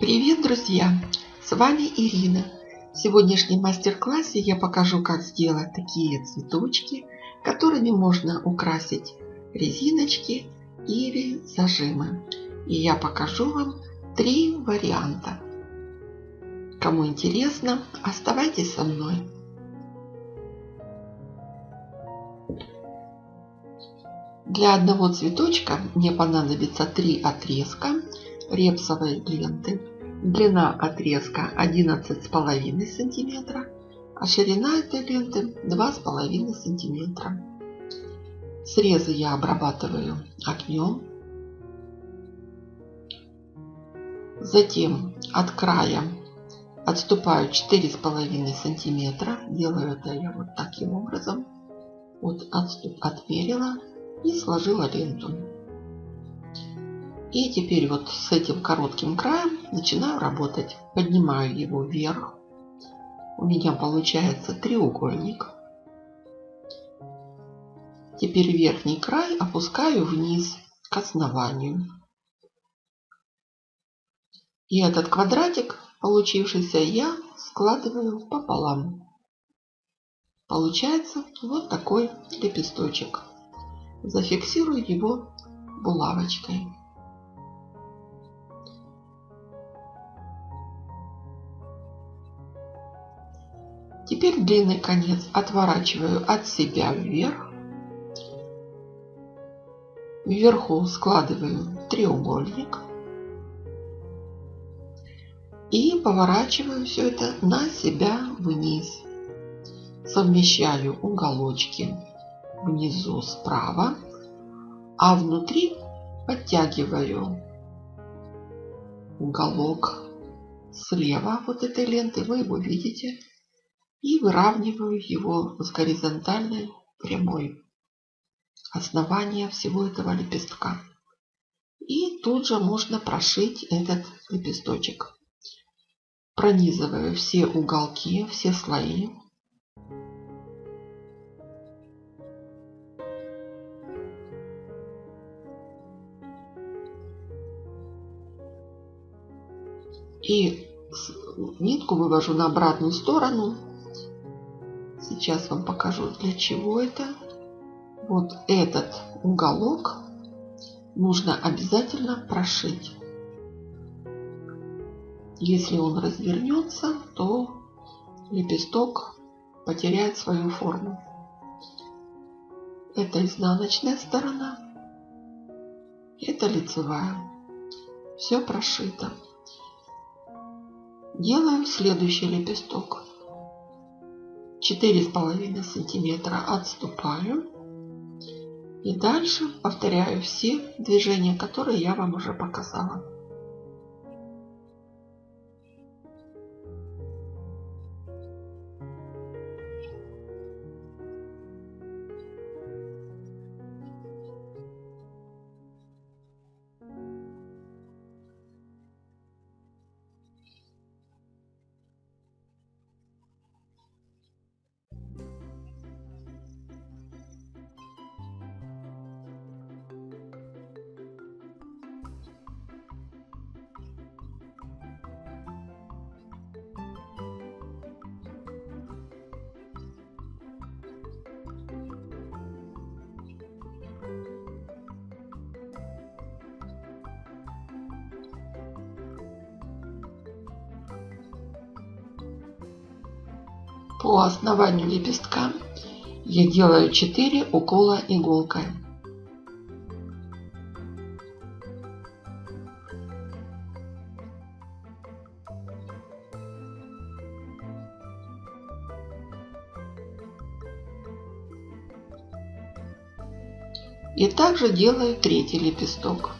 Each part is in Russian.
Привет, друзья! С вами Ирина. В сегодняшнем мастер-классе я покажу, как сделать такие цветочки, которыми можно украсить резиночки или зажимы. И я покажу вам три варианта. Кому интересно, оставайтесь со мной. Для одного цветочка мне понадобится три отрезка репсовой ленты. Длина отрезка 11,5 сантиметра, а ширина этой ленты 2,5 сантиметра. Срезы я обрабатываю огнем. Затем от края отступаю 4,5 сантиметра. Делаю это я вот таким образом. Вот отступ отмерила и сложила ленту. И теперь вот с этим коротким краем начинаю работать. Поднимаю его вверх. У меня получается треугольник. Теперь верхний край опускаю вниз к основанию. И этот квадратик, получившийся, я складываю пополам. Получается вот такой лепесточек зафиксирую его булавочкой. Теперь длинный конец отворачиваю от себя вверх. Вверху складываю треугольник. И поворачиваю все это на себя вниз. Совмещаю уголочки внизу справа, а внутри подтягиваю уголок слева вот этой ленты, вы его видите, и выравниваю его с горизонтальной прямой основания всего этого лепестка. И тут же можно прошить этот лепесточек. Пронизываю все уголки, все слои И нитку вывожу на обратную сторону. Сейчас вам покажу, для чего это. Вот этот уголок нужно обязательно прошить. Если он развернется, то лепесток потеряет свою форму. Это изнаночная сторона. Это лицевая. Все прошито. Делаем следующий лепесток. Четыре с половиной сантиметра отступаю. И дальше повторяю все движения, которые я вам уже показала. По основанию лепестка я делаю 4 укола иголкой. И также делаю третий лепесток.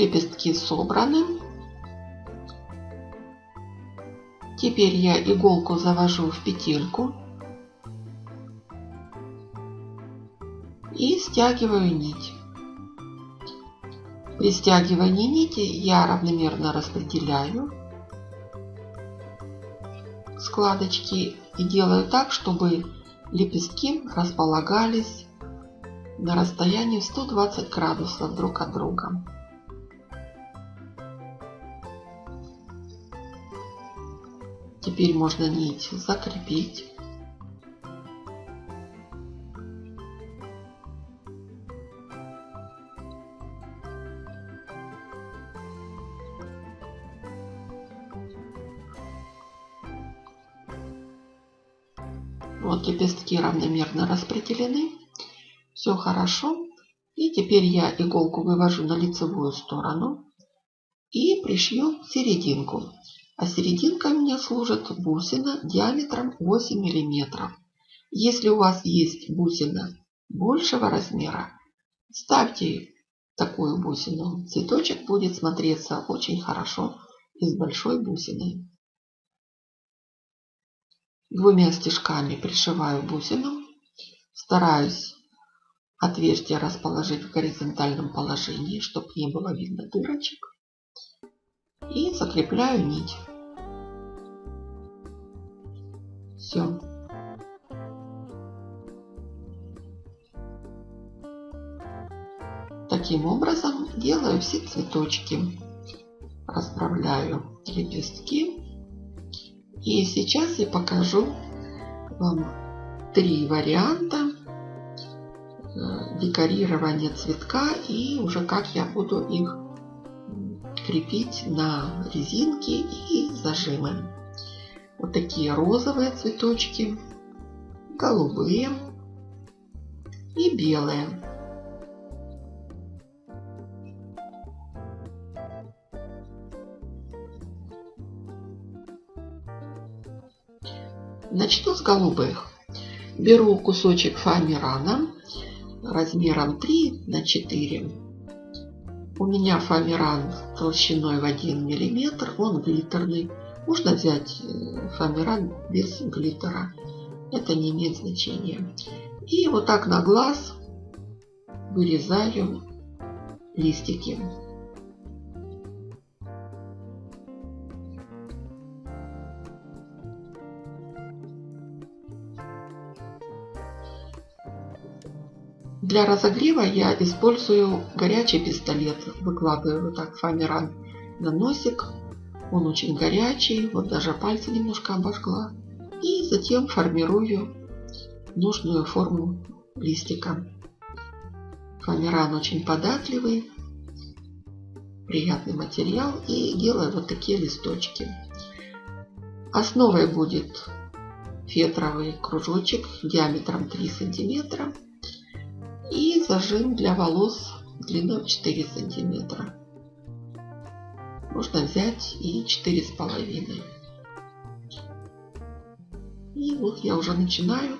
Лепестки собраны. Теперь я иголку завожу в петельку и стягиваю нить. При стягивании нити я равномерно распределяю складочки и делаю так, чтобы лепестки располагались на расстоянии 120 градусов друг от друга. Теперь можно нить закрепить. Вот лепестки равномерно распределены. Все хорошо. И теперь я иголку вывожу на лицевую сторону и пришью серединку. А серединка у меня служит бусина диаметром 8 мм. Если у вас есть бусина большего размера, ставьте такую бусину. Цветочек будет смотреться очень хорошо и с большой бусиной. Двумя стежками пришиваю бусину. Стараюсь отверстие расположить в горизонтальном положении, чтобы не было видно дырочек. И закрепляю нить. Все. Таким образом делаю все цветочки. Расправляю лепестки. И сейчас я покажу вам три варианта э, декорирования цветка и уже как я буду их крепить на резинки и зажимы. Вот такие розовые цветочки, голубые и белые. Начну с голубых. Беру кусочек фоамирана размером 3 на 4. У меня фоамиран толщиной в 1 мм, он глиттерный. Можно взять э, фоамиран без глиттера. Это не имеет значения. И вот так на глаз вырезаю листики. Для разогрева я использую горячий пистолет. Выкладываю вот так фоамиран на носик он очень горячий, вот даже пальцы немножко обожгла. И затем формирую нужную форму листика. Фоамиран очень податливый, приятный материал. И делаю вот такие листочки. Основой будет фетровый кружочек диаметром 3 сантиметра и зажим для волос длиной 4 сантиметра можно взять и четыре с половиной. И вот я уже начинаю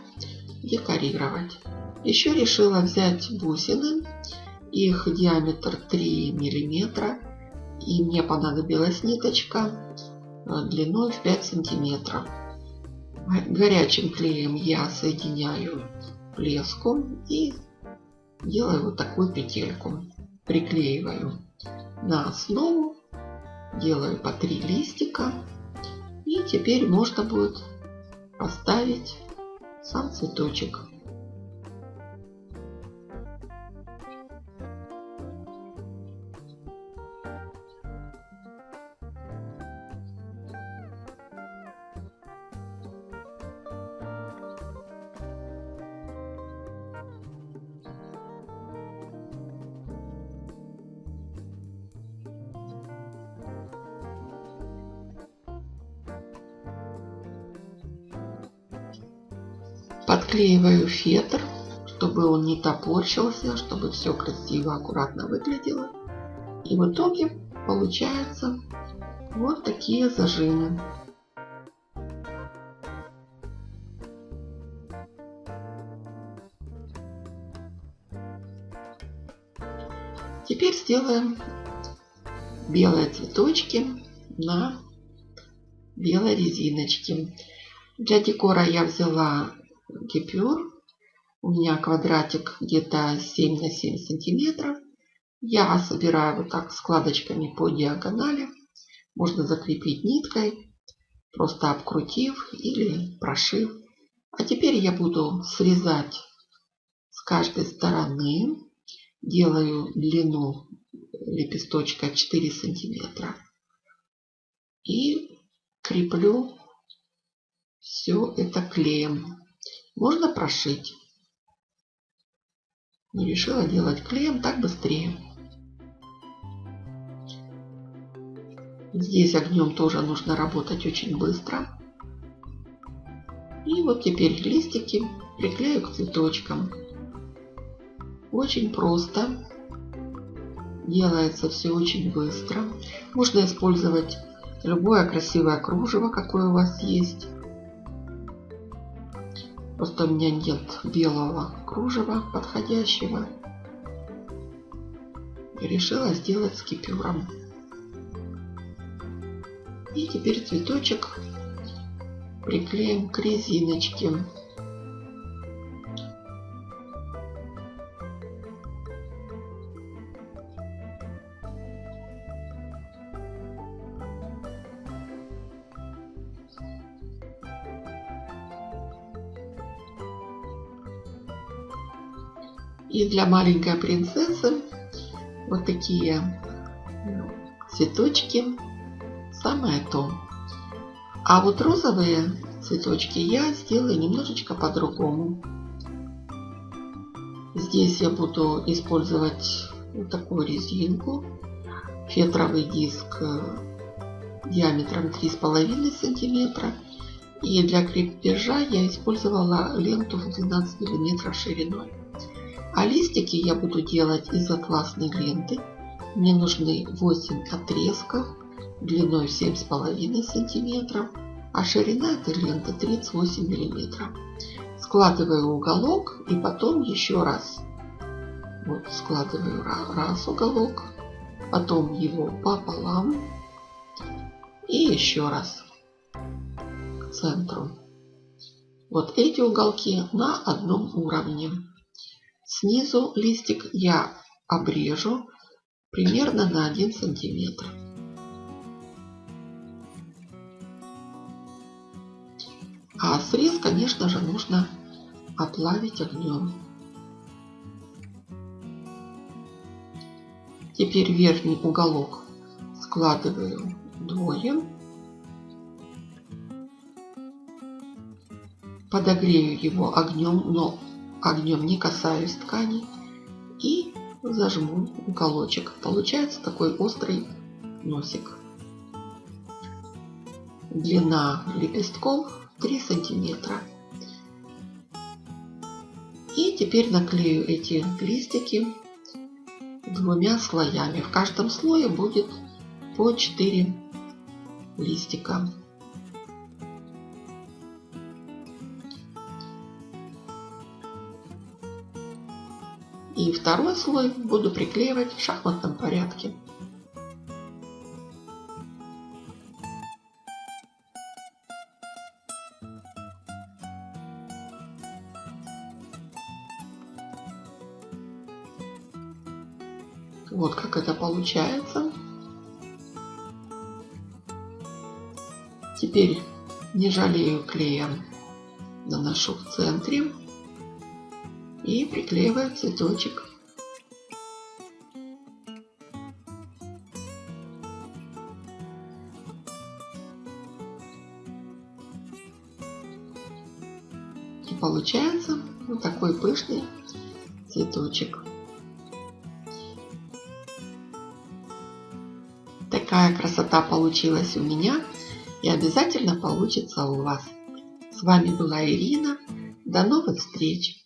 декорировать. Еще решила взять бусины. Их диаметр 3 миллиметра. И мне понадобилась ниточка э, длиной в 5 сантиметров. Горячим клеем я соединяю леску и делаю вот такую петельку. Приклеиваю на основу делаю по три листика. И теперь можно будет поставить сам цветочек. Подклеиваю фетр, чтобы он не топорщился, чтобы все красиво, аккуратно выглядело. И в итоге получаются вот такие зажимы. Теперь сделаем белые цветочки на белой резиночке. Для декора я взяла гипюр. У меня квадратик где-то 7 на 7 сантиметров. Я собираю вот так складочками по диагонали. Можно закрепить ниткой. просто обкрутив или прошив. А теперь я буду срезать с каждой стороны. Делаю длину лепесточка 4 сантиметра. И креплю все это клеем. Можно прошить. Но решила делать клеем, так быстрее. Здесь огнем тоже нужно работать очень быстро. И вот теперь листики приклею к цветочкам. Очень просто. Делается все очень быстро. Можно использовать любое красивое кружево, какое у вас есть. Просто у меня нет белого кружева подходящего. И решила сделать с кипюром. И теперь цветочек приклеим к резиночке. И для маленькой принцессы вот такие цветочки самое то. А вот розовые цветочки я сделаю немножечко по-другому. Здесь я буду использовать вот такую резинку, фетровый диск э, диаметром 3,5 сантиметра. И для крепежа я использовала ленту в 12 миллиметров шириной. А листики я буду делать из атласной ленты. Мне нужны 8 отрезков длиной 7,5 сантиметров, а ширина этой ленты 38 миллиметров. Складываю уголок и потом еще раз. Вот складываю раз уголок, потом его пополам и еще раз к центру. Вот эти уголки на одном уровне. Снизу листик я обрежу примерно на 1 сантиметр. А срез, конечно же, нужно оплавить огнем. Теперь верхний уголок складываю вдвое. Подогрею его огнем, но огнем не касаюсь ткани. И зажму уголочек. Получается такой острый носик. Длина лепестков 3 сантиметра. И теперь наклею эти листики двумя слоями. В каждом слое будет по 4 листика. И второй слой буду приклеивать в шахматном порядке. Вот как это получается. Теперь не жалею клея, наношу в центре и приклеиваю цветочек. И получается вот такой пышный цветочек. Такая красота получилась у меня и обязательно получится у вас. С вами была Ирина. До новых встреч!